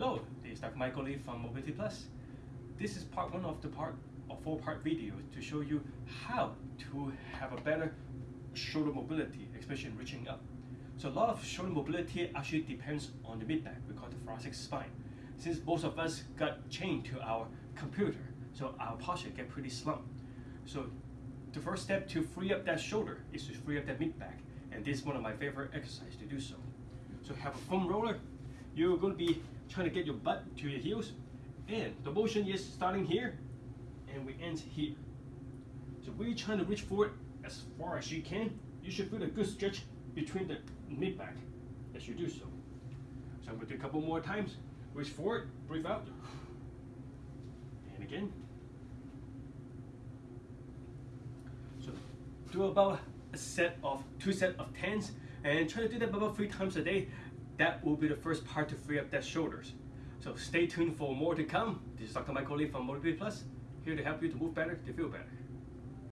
Oh, Hello, this is Dr. Michael Lee from Mobility Plus. This is part one of the part of four part video to show you how to have a better shoulder mobility, especially in reaching up. So a lot of shoulder mobility actually depends on the mid back, we call the thoracic spine. Since most of us got chained to our computer, so our posture get pretty slumped. So the first step to free up that shoulder is to free up that mid back, and this is one of my favorite exercises to do so. So have a foam roller, you're going to be trying to get your butt to your heels, and the motion is starting here, and we end here. So we're trying to reach forward as far as you can. You should feel a good stretch between the mid back as you do so. So I'm going to do a couple more times. Reach forward, breathe out, and again. So do about a set of two set of tens and try to do that about three times a day. That will be the first part to free up that shoulders. So stay tuned for more to come. This is Dr. Michael Lee from Mobility Plus, here to help you to move better, to feel better.